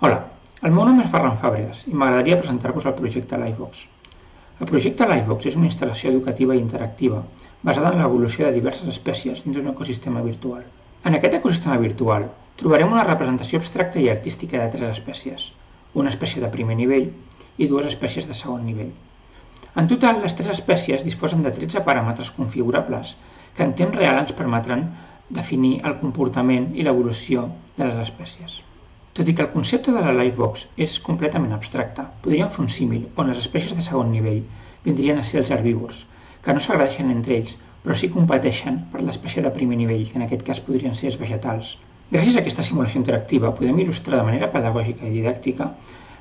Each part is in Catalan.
Hola, el meu nom és Ferran Fàbregas i m'agradaria presentar-vos el projecte Livebox. El projecte Livebox és una instal·lació educativa i interactiva basada en l'evolució de diverses espècies dins d'un ecosistema virtual. En aquest ecosistema virtual trobarem una representació abstracta i artística de tres espècies, una espècie de primer nivell i dues espècies de segon nivell. En total, les tres espècies disposen de 13 paràmetres configurables que en temps real ens permetran definir el comportament i l'evolució de les espècies. Tot i que el concepte de la Livebox és completament abstracte, podríem fer un símil on les espècies de segon nivell vindrien a ser els herbívors, que no s'agradeixen entre ells, però sí competeixen per l'espècie de primer nivell, que en aquest cas podrien ser els vegetals. Gràcies a aquesta simulació interactiva podem il·lustrar de manera pedagògica i didàctica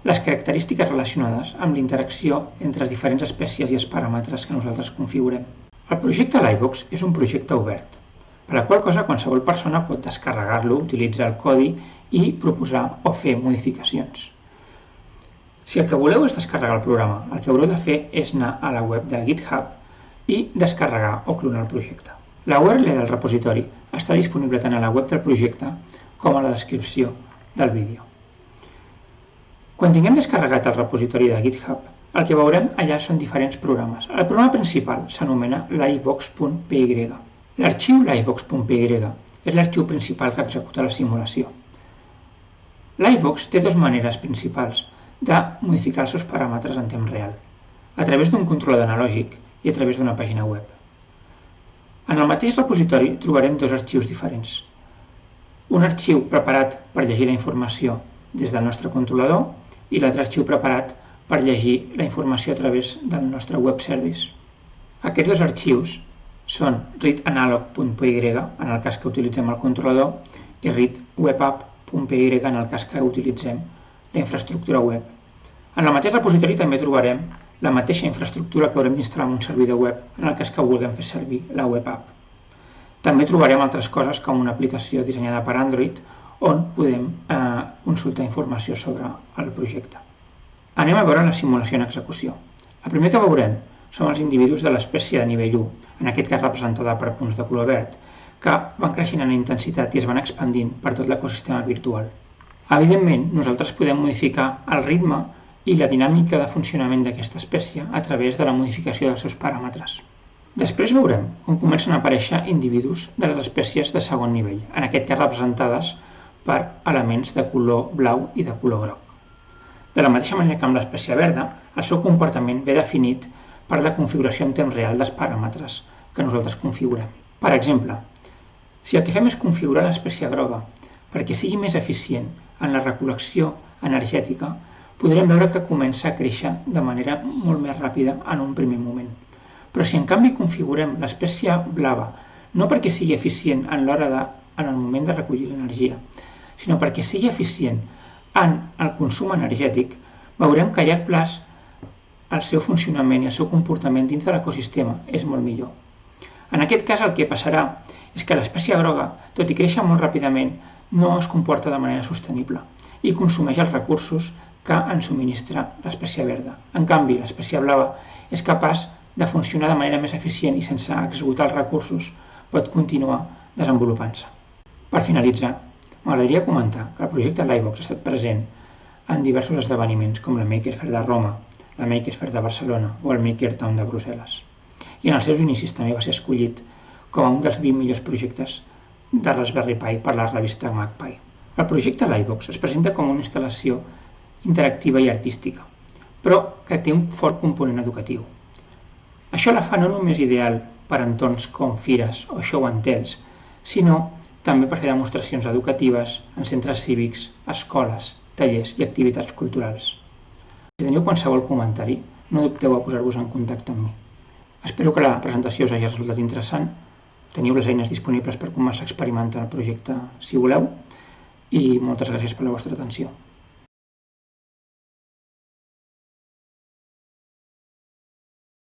les característiques relacionades amb l'interacció entre les diferents espècies i els paràmetres que nosaltres configurem. El projecte Livebox és un projecte obert, per la qual cosa qualsevol persona pot descarregar-lo, utilitzar el codi i proposar o fer modificacions. Si el que voleu és descarregar el programa, el que haureu de fer és anar a la web de GitHub i descarregar o clonar el projecte. La URL del repositori està disponible tant a la web del projecte com a la descripció del vídeo. Quan tinguem descarregat el repositori de GitHub, el que veurem allà són diferents programes. El programa principal s'anomena livebox.py. L'arxiu livebox.py és l'arxiu principal que executa la simulació. L'iVox té dues maneres principals de modificar els seus paràmetres en temps real, a través d'un controlador analògic i a través d'una pàgina web. En el mateix repositori trobarem dos arxius diferents. Un arxiu preparat per llegir la informació des del nostre controlador i l'altre arxiu preparat per llegir la informació a través del nostre web service. Aquests dos arxius són readanalog.py en el cas que utilitzem el controlador i readwebapp .py en el cas que utilitzem la infraestructura web. En el mateix repositori també trobarem la mateixa infraestructura que haurem d'instal·lar en un servidor web en el cas que vulguem fer servir la web app. També trobarem altres coses com una aplicació dissenyada per Android on podem eh, consultar informació sobre el projecte. Anem a veure la simulació en execució. El primer que veurem són els individus de l'espècie de nivell 1, en aquest cas representada per punts de color verd, que van creixent en intensitat i es van expandint per tot l'ecosistema virtual. Evidentment, nosaltres podem modificar el ritme i la dinàmica de funcionament d'aquesta espècie a través de la modificació dels seus paràmetres. Després veurem com comencen a aparèixer individus de les espècies de segon nivell, en aquest cas representades per elements de color blau i de color groc. De la mateixa manera que amb l'espècie verda, el seu comportament ve definit per la configuració en temps real dels paràmetres que nosaltres configurem. Per exemple, si el que fem és configurar l'espècie groga perquè sigui més eficient en la recol·lecció energètica, podrem veure que comença a créixer de manera molt més ràpida en un primer moment. Però si en canvi configurem l'espècie blava, no perquè sigui eficient en l'hora de, en el moment de recollir l'energia, sinó perquè sigui eficient en el consum energètic, veurem que a llarg plaç el seu funcionament i el seu comportament dins de l'ecosistema és molt millor. En aquest cas el que passarà és que l'espècie groga, tot i créixer molt ràpidament, no es comporta de manera sostenible i consumeix els recursos que ens subministra l'espècie verda. En canvi, l'espècie blava és capaç de funcionar de manera més eficient i sense executar els recursos pot continuar desenvolupant-se. Per finalitzar, m'agradaria comentar que el projecte Livebox ha estat present en diversos esdeveniments com la Maker Fair de Roma, la Maker Fair de Barcelona o el Maker Town de Brussel·les i en els seus inicis també va ser escollit com a un dels 20 millors projectes de Raspberry Pi per la revista MacPi. El projecte Livebox es presenta com una instal·lació interactiva i artística, però que té un fort component educatiu. Això la fa no només ideal per entorns com fires o show and tells, sinó també per fer demostracions educatives en centres cívics, escoles, tallers i activitats culturals. Si teniu qualsevol comentari, no dubteu a posar-vos en contacte amb mi. Espero que la presentació us hagi resultat interessant. Teniu les eines disponibles per començar a experimentar el projecte si voleu i moltes gràcies per la vostra atenció.